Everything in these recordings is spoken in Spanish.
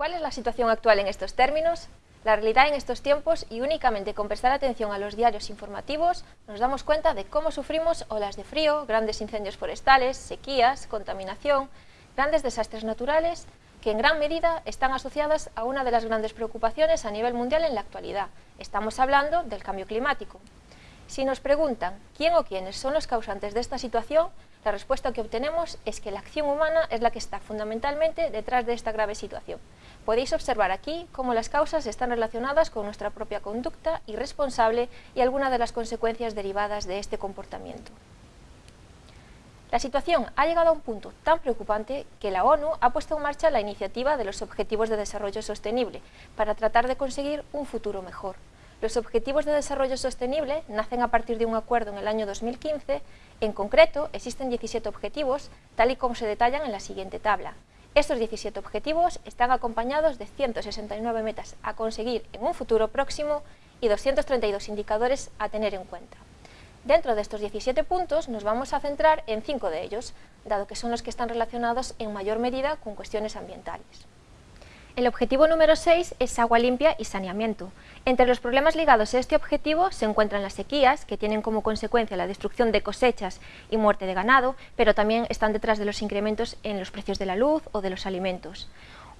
¿Cuál es la situación actual en estos términos? La realidad en estos tiempos y únicamente con prestar atención a los diarios informativos nos damos cuenta de cómo sufrimos olas de frío, grandes incendios forestales, sequías, contaminación, grandes desastres naturales que en gran medida están asociadas a una de las grandes preocupaciones a nivel mundial en la actualidad. Estamos hablando del cambio climático. Si nos preguntan quién o quiénes son los causantes de esta situación, la respuesta que obtenemos es que la acción humana es la que está fundamentalmente detrás de esta grave situación. Podéis observar aquí cómo las causas están relacionadas con nuestra propia conducta irresponsable y algunas de las consecuencias derivadas de este comportamiento. La situación ha llegado a un punto tan preocupante que la ONU ha puesto en marcha la iniciativa de los Objetivos de Desarrollo Sostenible para tratar de conseguir un futuro mejor. Los Objetivos de Desarrollo Sostenible nacen a partir de un acuerdo en el año 2015. En concreto, existen 17 objetivos, tal y como se detallan en la siguiente tabla. Estos 17 objetivos están acompañados de 169 metas a conseguir en un futuro próximo y 232 indicadores a tener en cuenta. Dentro de estos 17 puntos nos vamos a centrar en 5 de ellos, dado que son los que están relacionados en mayor medida con cuestiones ambientales. El objetivo número 6 es agua limpia y saneamiento. Entre los problemas ligados a este objetivo se encuentran las sequías, que tienen como consecuencia la destrucción de cosechas y muerte de ganado, pero también están detrás de los incrementos en los precios de la luz o de los alimentos.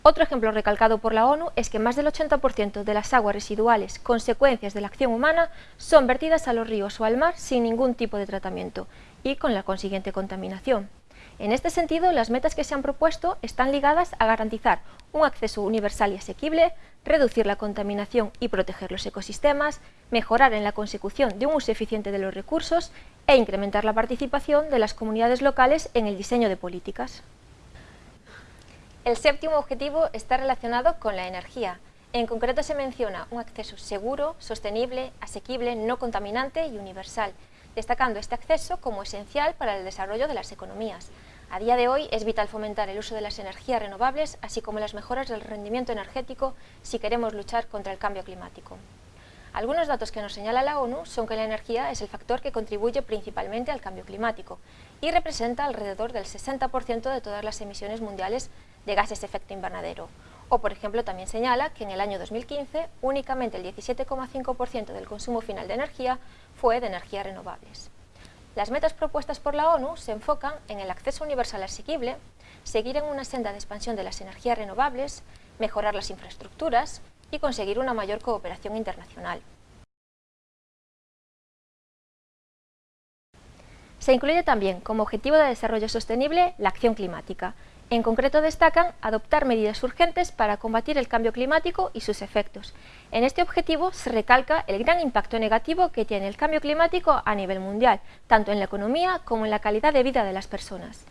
Otro ejemplo recalcado por la ONU es que más del 80% de las aguas residuales, consecuencias de la acción humana, son vertidas a los ríos o al mar sin ningún tipo de tratamiento y con la consiguiente contaminación. En este sentido, las metas que se han propuesto están ligadas a garantizar un acceso universal y asequible, reducir la contaminación y proteger los ecosistemas, mejorar en la consecución de un uso eficiente de los recursos e incrementar la participación de las comunidades locales en el diseño de políticas. El séptimo objetivo está relacionado con la energía. En concreto se menciona un acceso seguro, sostenible, asequible, no contaminante y universal, destacando este acceso como esencial para el desarrollo de las economías. A día de hoy es vital fomentar el uso de las energías renovables, así como las mejoras del rendimiento energético si queremos luchar contra el cambio climático. Algunos datos que nos señala la ONU son que la energía es el factor que contribuye principalmente al cambio climático y representa alrededor del 60% de todas las emisiones mundiales de gases de efecto invernadero. O, por ejemplo, también señala que en el año 2015 únicamente el 17,5% del consumo final de energía fue de energías renovables. Las metas propuestas por la ONU se enfocan en el acceso universal asequible, seguir en una senda de expansión de las energías renovables, mejorar las infraestructuras y conseguir una mayor cooperación internacional. Se incluye también como objetivo de desarrollo sostenible la acción climática, en concreto destacan adoptar medidas urgentes para combatir el cambio climático y sus efectos. En este objetivo se recalca el gran impacto negativo que tiene el cambio climático a nivel mundial, tanto en la economía como en la calidad de vida de las personas.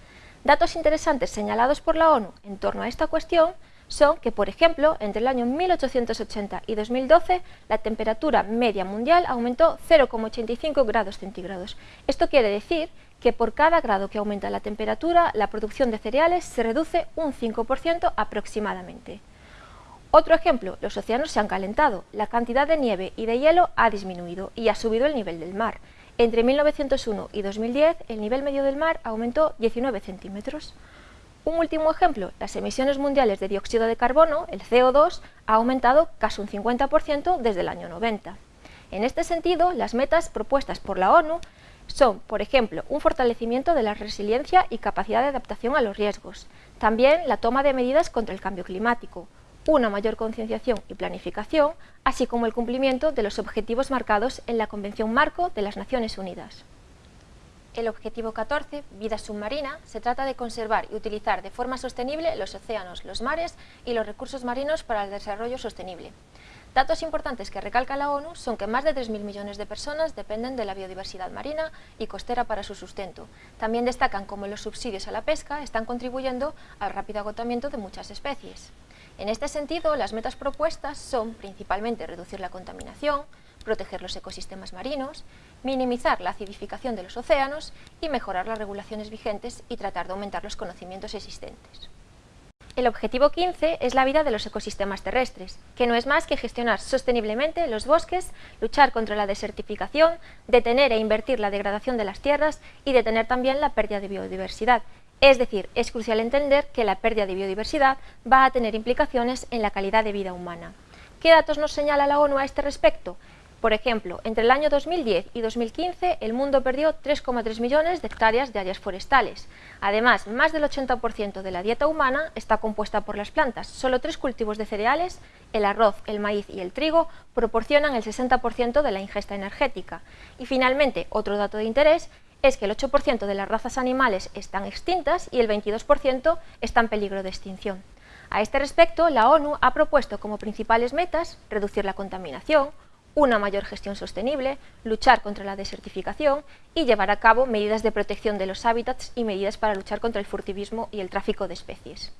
Datos interesantes señalados por la ONU en torno a esta cuestión son que, por ejemplo, entre el año 1880 y 2012, la temperatura media mundial aumentó 0,85 grados centígrados. Esto quiere decir que por cada grado que aumenta la temperatura, la producción de cereales se reduce un 5% aproximadamente. Otro ejemplo, los océanos se han calentado, la cantidad de nieve y de hielo ha disminuido y ha subido el nivel del mar. Entre 1901 y 2010, el nivel medio del mar aumentó 19 centímetros. Un último ejemplo, las emisiones mundiales de dióxido de carbono, el CO2, ha aumentado casi un 50% desde el año 90. En este sentido, las metas propuestas por la ONU son, por ejemplo, un fortalecimiento de la resiliencia y capacidad de adaptación a los riesgos, también la toma de medidas contra el cambio climático, una mayor concienciación y planificación, así como el cumplimiento de los objetivos marcados en la Convención Marco de las Naciones Unidas. El objetivo 14, vida submarina, se trata de conservar y utilizar de forma sostenible los océanos, los mares y los recursos marinos para el desarrollo sostenible. Datos importantes que recalca la ONU son que más de 3.000 millones de personas dependen de la biodiversidad marina y costera para su sustento. También destacan cómo los subsidios a la pesca están contribuyendo al rápido agotamiento de muchas especies. En este sentido, las metas propuestas son principalmente reducir la contaminación, proteger los ecosistemas marinos, minimizar la acidificación de los océanos y mejorar las regulaciones vigentes y tratar de aumentar los conocimientos existentes. El objetivo 15 es la vida de los ecosistemas terrestres, que no es más que gestionar sosteniblemente los bosques, luchar contra la desertificación, detener e invertir la degradación de las tierras y detener también la pérdida de biodiversidad. Es decir, es crucial entender que la pérdida de biodiversidad va a tener implicaciones en la calidad de vida humana. ¿Qué datos nos señala la ONU a este respecto? Por ejemplo, entre el año 2010 y 2015 el mundo perdió 3,3 millones de hectáreas de áreas forestales. Además, más del 80% de la dieta humana está compuesta por las plantas. Solo tres cultivos de cereales, el arroz, el maíz y el trigo, proporcionan el 60% de la ingesta energética. Y finalmente, otro dato de interés es que el 8% de las razas animales están extintas y el 22% está en peligro de extinción. A este respecto, la ONU ha propuesto como principales metas reducir la contaminación, una mayor gestión sostenible, luchar contra la desertificación y llevar a cabo medidas de protección de los hábitats y medidas para luchar contra el furtivismo y el tráfico de especies.